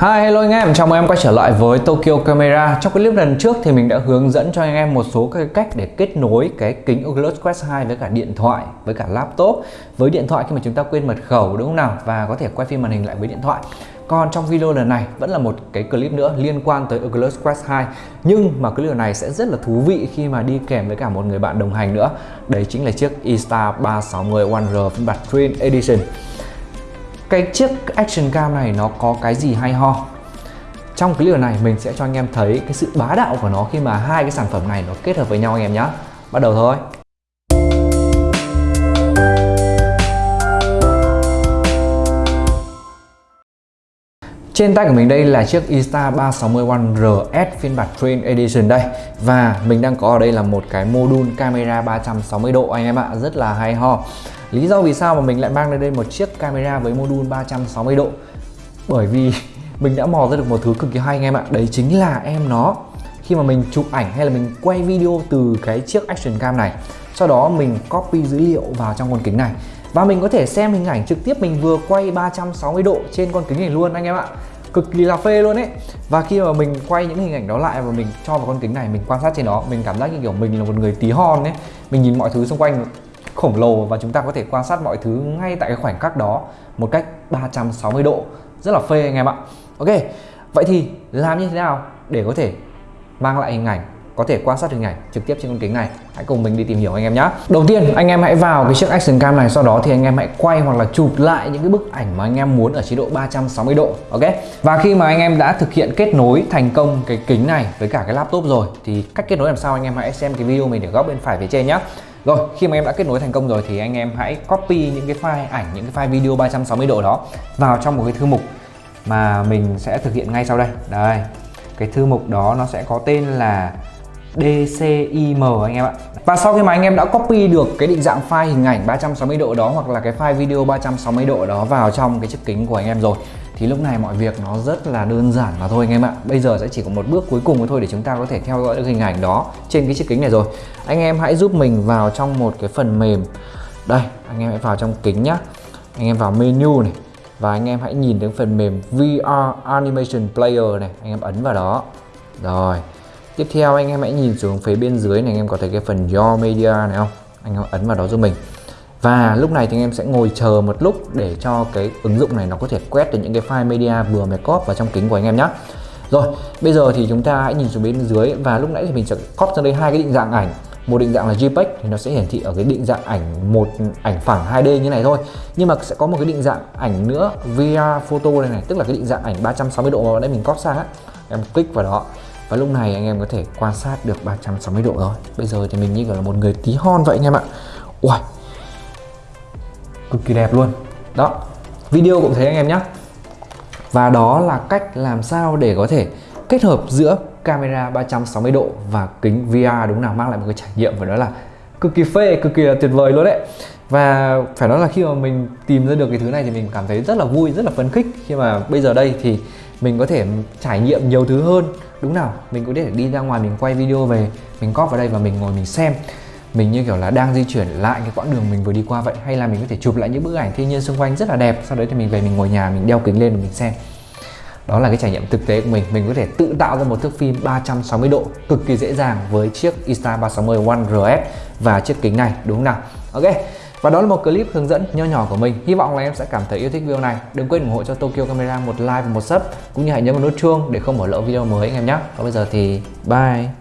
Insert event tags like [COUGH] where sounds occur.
Hi hello anh em, chào mừng em quay trở lại với Tokyo Camera. Trong clip lần trước thì mình đã hướng dẫn cho anh em một số cái cách để kết nối cái kính Oculus Quest 2 với cả điện thoại, với cả laptop. Với điện thoại khi mà chúng ta quên mật khẩu đúng không nào? Và có thể quay phim màn hình lại với điện thoại. Còn trong video lần này vẫn là một cái clip nữa liên quan tới Oculus Quest 2 Nhưng mà clip này sẽ rất là thú vị khi mà đi kèm với cả một người bạn đồng hành nữa. Đấy chính là chiếc E-Star 360 One R phiên bản Twin Edition cái chiếc action cam này nó có cái gì hay ho? Trong cái video này, mình sẽ cho anh em thấy cái sự bá đạo của nó khi mà hai cái sản phẩm này nó kết hợp với nhau, anh em nhé bắt đầu thôi. Trên tay của mình đây là chiếc Insta 360 One RS phiên bản Train Edition đây. Và mình đang có ở đây là một cái module camera 360 độ anh em ạ, Rất là hay ho. Lý do vì sao mà mình lại mang lên đây một chiếc camera với module 360 độ? Bởi vì [LAUGHS] mình đã mò ra được một thứ cực kỳ hay anh em ạ, Đấy chính là em nó. Khi mà mình chụp ảnh hay là mình quay video từ cái chiếc action cam này, Sau đó mình copy dữ liệu vào trong con kính này. Và mình có thể xem hình ảnh trực tiếp mình vừa quay 360 độ trên con kính này luôn, anh em ạ. Cực kỳ là phê luôn ấy. Và khi mà mình quay những hình ảnh đó lại và mình cho vào con kính này, mình quan sát trên đó, mình cảm giác như kiểu mình là một người tí hon ấy. Mình nhìn mọi thứ xung quanh khổng lồ và chúng ta có thể quan sát mọi thứ ngay tại cái khoảnh khắc đó một cách 360 độ. Rất là phê, anh em ạ. Ok, vậy thì làm như thế nào để có thể mang lại hình ảnh, có thể quan sát hình ảnh trực tiếp trên con kính này. Hãy cùng mình đi tìm hiểu anh em nhé đầu tiên, anh em hãy vào cái chiếc action cam này, sau đó thì anh em hãy quay hoặc là chụp lại những cái bức ảnh mà anh em muốn ở chế độ 360 độ, ok? Và khi mà anh em đã thực hiện kết nối thành công cái kính này với cả cái laptop rồi, thì cách kết nối làm sao anh em hãy xem cái video mình để góc bên phải phía trên nhé rồi, khi mà em đã kết nối thành công rồi thì anh em hãy copy những cái file ảnh, những cái file video 360 độ đó vào trong một cái thư mục mà mình sẽ thực hiện ngay sau đây. Đây cái thư mục đó nó sẽ có tên là DCIM anh em ạ. Và sau khi mà anh em đã copy được cái định dạng file hình ảnh 360 độ đó hoặc là cái file video 360 độ đó vào trong cái chiếc kính của anh em rồi thì lúc này mọi việc nó rất là đơn giản mà thôi anh em ạ. Bây giờ sẽ chỉ có một bước cuối cùng thôi để chúng ta có thể theo dõi được hình ảnh đó trên cái chiếc kính này rồi. Anh em hãy giúp mình vào trong một cái phần mềm. Đây, anh em hãy vào trong kính nhá. Anh em vào menu này. Và anh em hãy nhìn đến phần mềm VR Animation Player này Anh em ấn vào đó Rồi Tiếp theo anh em hãy nhìn xuống phía bên dưới này anh em có thấy cái phần Your Media này không? Anh em ấn vào đó giúp mình. Và lúc này thì anh em sẽ ngồi chờ một lúc để cho cái ứng dụng này nó có thể quét được những cái file media vừa mới copy vào trong kính của anh em nhé. Rồi, bây giờ thì chúng ta hãy nhìn xuống bên dưới và lúc nãy thì mình sẽ copy ra đây hai cái định dạng ảnh. Một định dạng là JPEG thì nó sẽ hiển thị ở cái định dạng ảnh một ảnh phẳng 2D như này thôi. Nhưng mà sẽ có một cái định dạng ảnh nữa VR photo này này, tức là cái định dạng ảnh 360 độ mà nãy mình copy sang á. Em click vào đó và lúc này anh em có thể quan sát được 360 độ rồi bây giờ thì mình như kiểu là một người tí hon vậy anh em ạ ui cực kỳ đẹp luôn đó video cũng thấy anh em nhé và đó là cách làm sao để có thể kết hợp giữa camera 360 độ và kính VR đúng nào mang lại một cái trải nghiệm và đó là cực kỳ phê, cực kỳ là tuyệt vời luôn đấy. Và phải nói là khi mà mình tìm ra được cái thứ này thì mình cảm thấy rất là vui, rất là phấn khích. Khi mà bây giờ đây thì mình có thể trải nghiệm nhiều thứ hơn. Đúng nào mình có thể đi ra ngoài mình quay video về mình cóp vào đây và mình ngồi mình xem. Mình như kiểu là đang di chuyển lại cái quãng đường mình vừa đi qua vậy hay là mình có thể chụp lại những bức ảnh thiên nhiên xung quanh rất là đẹp sau đấy thì mình về mình ngồi nhà mình đeo kính lên và mình xem đó là cái trải nghiệm thực tế của mình. Mình có thể tự tạo ra một thước phim 360 độ cực kỳ dễ dàng với chiếc Insta 360 One RS và chiếc kính này, đúng không nào? Ok, và đó là một clip hướng dẫn nho nhỏ của mình. Hy vọng là em sẽ cảm thấy yêu thích video này. Đừng quên ủng hộ cho Tokyo Camera một like và một sub, Cũng như hãy nhấn vào nút chuông để không bỏ lỡ video mới anh em nhé. Còn bây giờ thì bye.